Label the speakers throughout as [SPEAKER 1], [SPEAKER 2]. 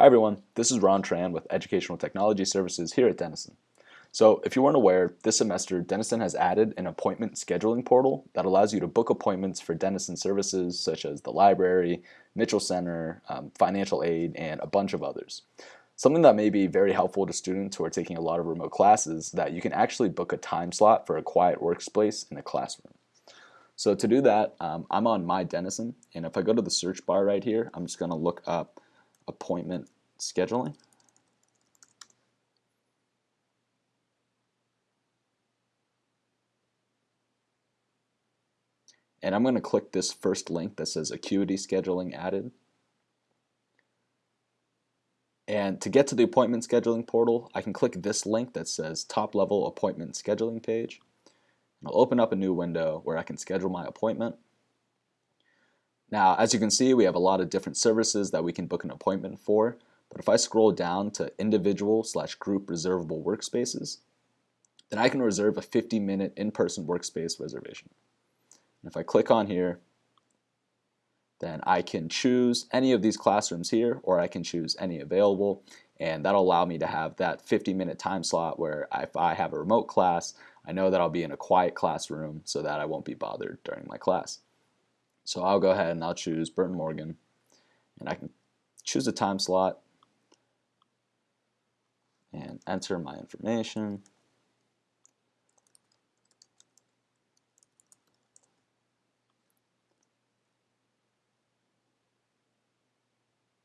[SPEAKER 1] Hi everyone, this is Ron Tran with Educational Technology Services here at Denison. So if you weren't aware, this semester Denison has added an appointment scheduling portal that allows you to book appointments for Denison services such as the library, Mitchell Center, um, financial aid, and a bunch of others. Something that may be very helpful to students who are taking a lot of remote classes that you can actually book a time slot for a quiet workspace in a classroom. So to do that, um, I'm on My Denison, and if I go to the search bar right here, I'm just going to look up appointment scheduling. And I'm going to click this first link that says Acuity Scheduling Added. And to get to the appointment scheduling portal, I can click this link that says Top Level Appointment Scheduling Page. And I'll open up a new window where I can schedule my appointment. Now, as you can see, we have a lot of different services that we can book an appointment for. But if I scroll down to individual slash group reservable workspaces, then I can reserve a 50 minute in-person workspace reservation. And if I click on here, then I can choose any of these classrooms here or I can choose any available and that'll allow me to have that 50 minute time slot where if I have a remote class, I know that I'll be in a quiet classroom so that I won't be bothered during my class. So I'll go ahead and I'll choose Burton Morgan and I can choose a time slot and enter my information.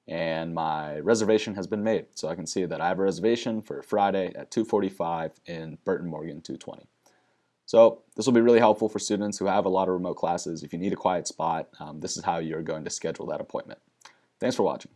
[SPEAKER 1] and my reservation has been made. So I can see that I have a reservation for Friday at 2.45 in Burton Morgan 220. So this will be really helpful for students who have a lot of remote classes. If you need a quiet spot, um, this is how you're going to schedule that appointment. Thanks for watching.